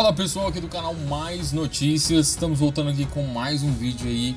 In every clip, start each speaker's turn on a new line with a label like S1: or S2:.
S1: Fala pessoal aqui do canal Mais Notícias, estamos voltando aqui com mais um vídeo aí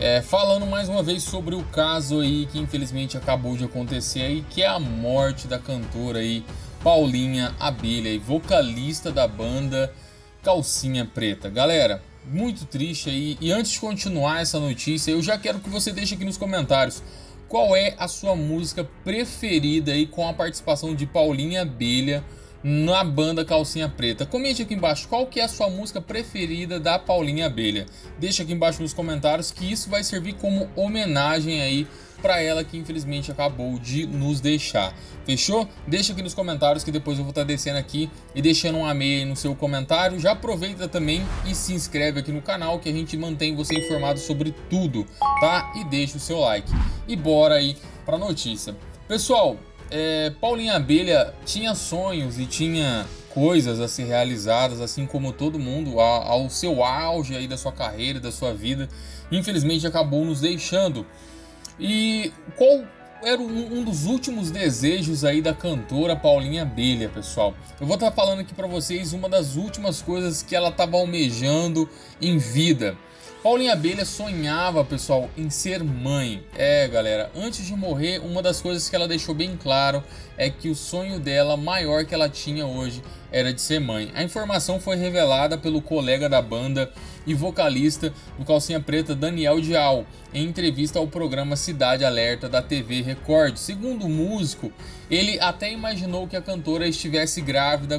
S1: é, falando mais uma vez sobre o caso aí que infelizmente acabou de acontecer aí, que é a morte da cantora aí Paulinha Abelha, vocalista da banda Calcinha Preta. Galera, muito triste aí, e antes de continuar essa notícia, eu já quero que você deixe aqui nos comentários qual é a sua música preferida aí com a participação de Paulinha Abelha na banda Calcinha Preta. Comente aqui embaixo qual que é a sua música preferida da Paulinha Abelha. Deixa aqui embaixo nos comentários que isso vai servir como homenagem aí para ela que infelizmente acabou de nos deixar. Fechou? Deixa aqui nos comentários que depois eu vou estar tá descendo aqui e deixando um amei no seu comentário. Já aproveita também e se inscreve aqui no canal que a gente mantém você informado sobre tudo, tá? E deixa o seu like. E bora aí para notícia. Pessoal, é, Paulinha Abelha tinha sonhos e tinha coisas a ser realizadas, assim como todo mundo, ao, seu auge aí da sua carreira, da sua vida. Infelizmente acabou nos deixando. E qual era um, um, dos últimos desejos aí da cantora Paulinha Abelha, pessoal. Eu vou estar falando aqui para vocês uma das últimas coisas que ela estava almejando em vida. Paulinha Abelha sonhava, pessoal, em ser mãe. É, galera, antes de morrer, uma das coisas que ela deixou bem claro é que o sonho dela, maior que ela tinha hoje, era de ser mãe. A informação foi revelada pelo colega da banda e vocalista do Calcinha Preta, Daniel Dial, em entrevista ao programa Cidade Alerta da TV Record. Segundo o músico, ele até imaginou que a cantora estivesse grávida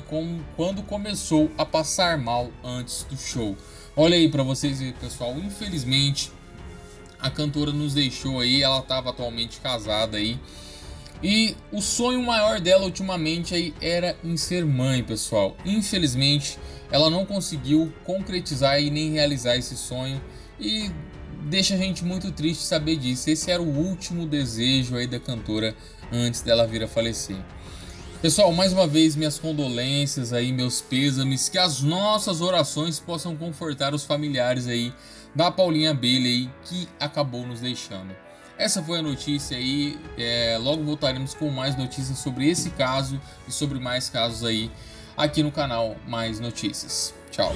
S1: quando começou a passar mal antes do show. Olha aí para vocês pessoal, infelizmente a cantora nos deixou aí, ela estava atualmente casada aí. E o sonho maior dela ultimamente aí era em ser mãe, pessoal. Infelizmente, ela não conseguiu concretizar e nem realizar esse sonho e deixa a gente muito triste saber disso. Esse era o último desejo aí da cantora antes dela vir a falecer. Pessoal, mais uma vez minhas condolências aí, meus pêsames, que as nossas orações possam confortar os familiares aí da Paulinha Abelha aí que acabou nos deixando. Essa foi a notícia aí, é, logo voltaremos com mais notícias sobre esse caso e sobre mais casos aí aqui no canal Mais Notícias. Tchau!